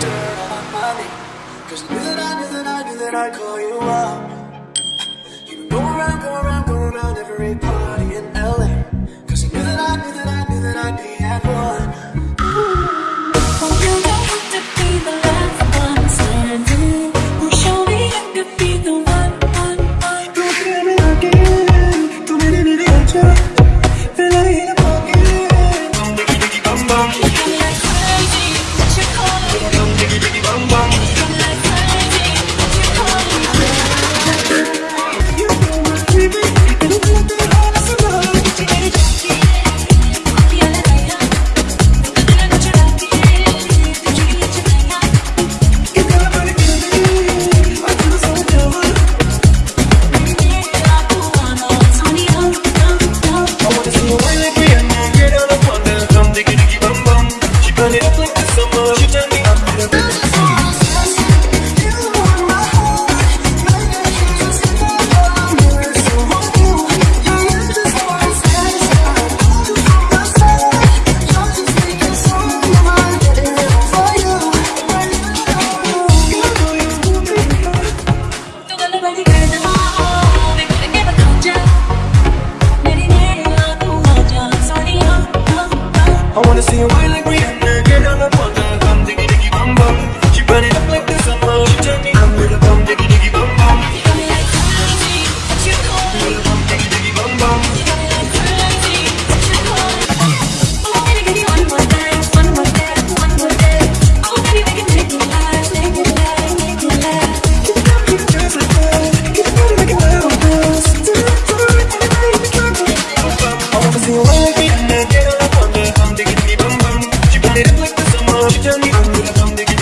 dirt on my name Cause I knew that I knew that I knew that I'd call you up I wanna see you wine like Rihanna Get on the drum diggy diggy bum bum She burn it up like the summer She turn me a drum diggy diggy bum bum Got me like crazy, what you me? With diggy diggy bum bum Got me like crazy, what you call me? Oh, oh, baby, give me one more dance, one more dance, one more dance. Oh, baby, we can make it last, make it last, make it last. Keep it up, keep it just like that Keep it body like a loud dance Do it, do it, do it, do it, do it I wanna see you wine like Rihanna Johnny, Johnny, Johnny,